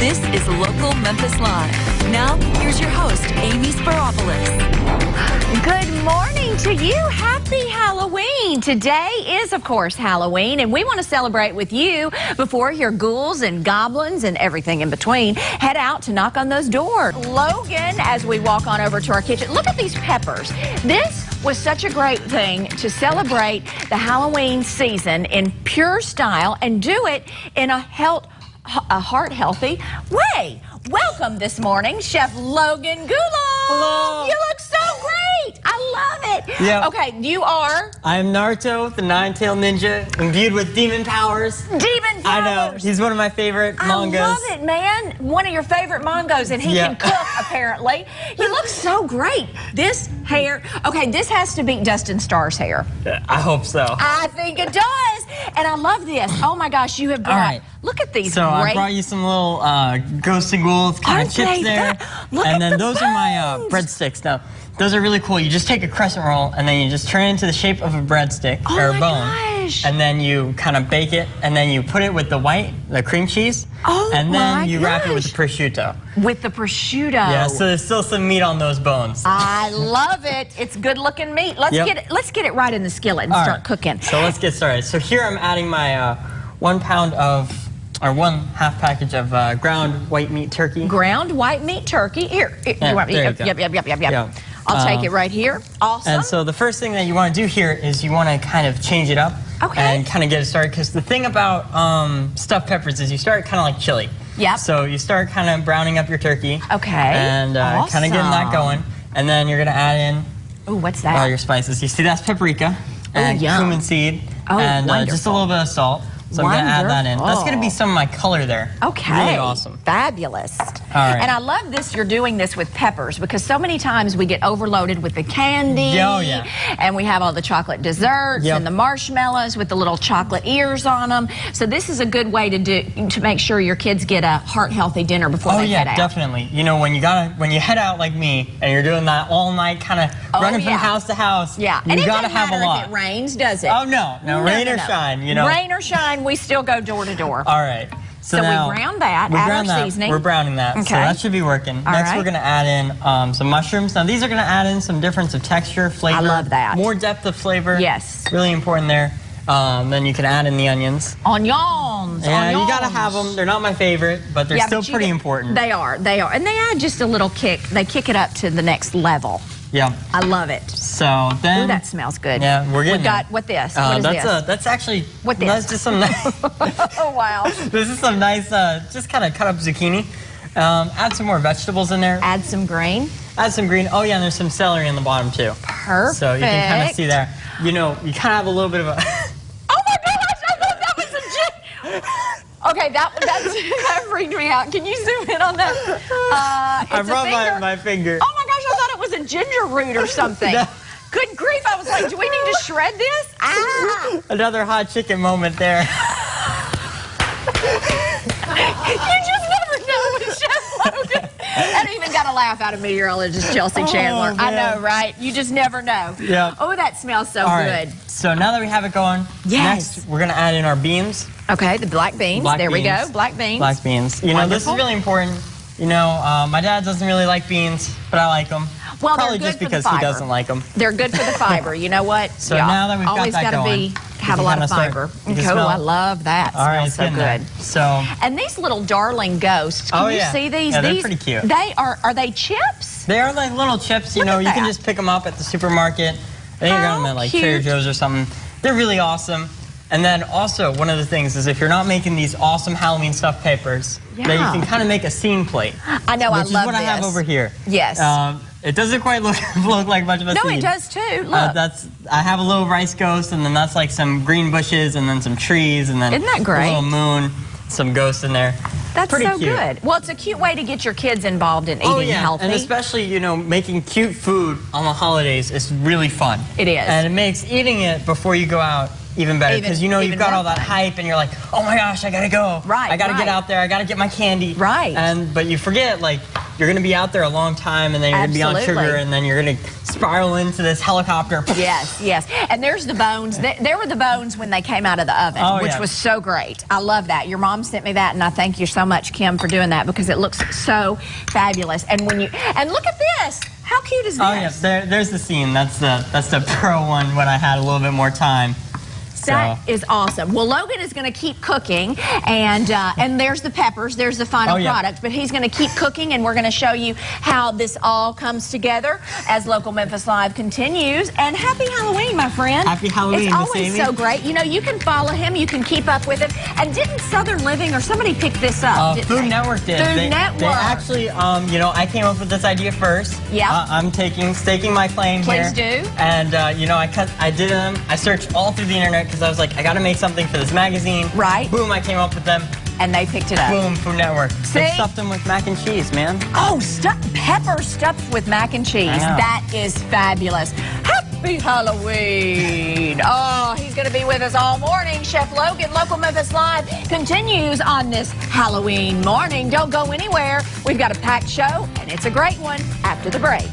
This is Local Memphis Live. Now, here's your host, Amy Speropulos. Good morning to you. Happy Halloween. Today is, of course, Halloween, and we want to celebrate with you before your ghouls and goblins and everything in between head out to knock on those doors. Logan, as we walk on over to our kitchen, look at these peppers. This was such a great thing to celebrate the Halloween season in pure style and do it in a health a heart healthy way. Welcome this morning, Chef Logan Goulart. Hello. You look so great. I love it. Yeah. Okay, you are I am Naruto, the nine-tailed ninja, imbued with demon powers. Demon Powers. I know, he's one of my favorite mangas. I love it, man. One of your favorite mangos, and he Yeah. can cook, apparently. He looks so great. This hair, okay, this has to beat Dustin Starr's hair. I hope so. I think it does. And I love this. Oh my gosh, you have brought, right. look at these So great. I brought you some little uh, ghosts and ghouls kind Aren't of chips they there. and then the those are my uh, breadsticks. Now, those are really cool. You just take a crescent roll and then you just turn it into the shape of a breadstick Oh or a bone. Gosh. And then you kind of bake it and then you put it with the white, the cream cheese. Oh And then you wrap it with the prosciutto. with the prosciutto. Yeah, so there's still some meat on those bones. I love it. It's good looking meat. Let's Yep. get it. Let's get it right in the skillet and All start right. cooking. So let's get started. So here I'm adding my uh, one pound of, or one half package of uh, ground white meat turkey. Ground white meat turkey. Here. here, Yeah, you want me- yep, go. yep, yep, yep, yep, yep. I'll take Um, it right here. Awesome. And so the first thing that you want to do here is you want to kind of change it up Okay. and kind of get it started. Because the thing about um, stuffed peppers is you start kind of like chili. Yep. So you start kind of browning up your turkey. Okay. And uh, kind of getting that going. And then you're going to add in Ooh, what's that? all your spices. You see that's paprika and yum. cumin seed Oh, and uh, just a little bit of salt. So I'm going to add that in. That's going to be some of my color there. Okay. Really awesome. Fabulous. right. And I love this, you're doing this with peppers because so many times we get overloaded with the candy. Oh, yeah. And we have all the chocolate desserts Yep. and the marshmallows with the little chocolate ears on them. So this is a good way to do to make sure your kids get a heart healthy dinner before Oh they yeah, head out. Oh yeah, definitely. You know when you gotta when you head out like me and you're doing that all night kind of Oh, running yeah. from house to house. Yeah. you and gotta have a lot. if it rains, does it? Oh no, no, rain or shine, you know. Rain or shine, we still go door to door. All right. So, So we brown that, we add brown that. seasoning. We're browning that, so Okay. that should be working. All Next, right. we're gonna add in um, some mushrooms. Now these are gonna add in some difference of texture, flavor. I love that. More depth of flavor. Yes. Really important there. Um, then you can add in the onions. Onions. Yeah, you gotta have them. They're not my favorite, but they're Yeah, still but pretty get- important. They are, they are. And they add just a little kick. They kick it up to the next level. Yeah. I love it. So then. Ooh, that smells good. Yeah, we're getting We got, what this? Uh, what is that's this? A, that's actually What this? That's just some. nice- oh, wow. this is some nice, uh, just kind of cut up zucchini. Um, add some more vegetables in there. Add some green. Add some green. Oh yeah, and there's some celery in the bottom too. Perfect. So you can kind of see there. You know, you kind of have a little bit of a. Oh my gosh, I thought that was gin. Okay, that, that's, that freaked me out. Can you zoom in on that? Uh, I brought my, finger. my finger. Oh my gosh, I thought it was a ginger root or something. No. Good grief, I was like, do we need to shred this? Ah! Another hot chicken moment there. You just never know with Chef Logan. That even got a laugh out of meteorologist Chelsea Chandler. I Oh, man. know, right? You just never know. Yeah. Oh, that smells so All good. right. So now that we have it going, Yes. next we're gonna add in our beans. Okay, the black beans. Black there we go. Black beans. Black beans. You know, this is really important. You know, uh, my dad doesn't really like beans, but I like them. Well, they're Probably good just for the because he doesn't like them. They're good for the fiber. You know what? So now that we've got always that gotta going, be have a lot kinda fiber. you Cool. smell I love that. All right, so good. there. So And these little darling ghosts. Can Oh, you yeah. see these? Yeah, they're these pretty cute. They are. Are they chips? they are like little chips. You Look know, you can just pick them up at the supermarket. I think you got them at like cute. Trader Joe's or something. They're really awesome. And then also one of the things is if you're not making these awesome Halloween stuffed papers, yeah. then you can kind of make a scene plate. I know. I love this. which is what this. I have over here. Yes. Um, it doesn't quite look look like much of a no, scene. it does too. Look. Uh, that's I have a little rice ghost, and then that's like some green bushes, and then some trees, and then Isn't that great? a little moon, some ghosts in there. That's pretty so cute. good. Well, it's a cute way to get your kids involved in eating Oh yeah, healthy. and especially you know making cute food on the holidays is really fun. It is. and it makes eating it before you go out even better Even- because you know even you've got more all that fun. hype and you're like, oh my gosh, I gotta go. Right, I gotta right. get out there. I gotta get my candy. Right. And but you forget like you're gonna be out there a long time, and then you're gonna be on sugar, and then you're gonna spiral into this helicopter. Yes, yes. And there's the bones. There were the bones when they came out of the oven, Oh, which yeah. was so great. I love that. Your mom sent me that, and I thank you so much, Kim, for doing that because it looks so fabulous. And when you and look at this, how cute is this? Oh yeah, there, there's the scene. That's the that's the pro one when I had a little bit more time. So That is awesome. Well, Logan is going to keep cooking, and uh, and there's the peppers. There's the final Oh, yeah. product. But he's going to keep cooking, and we're going to show you how this all comes together as Local Memphis Live continues. And happy Halloween, my friend. Happy Halloween, It's always so great. You know, you can follow him. You can keep up with him. And didn't Southern Living or somebody pick this up? Uh, Food they? Network did. Food they, Network. They actually, um, you know, I came up with this idea first. Yeah. Uh, I'm taking staking my claim Please here. Please do. And uh, you know, I cut, I did them. I searched all through the internet because I was like, I got to make something for this magazine. Right. Boom! I came up with them. and they picked it up. Boom! Food Network. See? They stuffed them with mac and cheese, man. Oh, stuff, pepper stuffed with mac and cheese. That is fabulous. Happy Halloween. Oh, he's going to be with us all morning. Chef Logan, Local Memphis Live, continues on this Halloween morning. Don't go anywhere. We've got a packed show, and it's a great one after the break.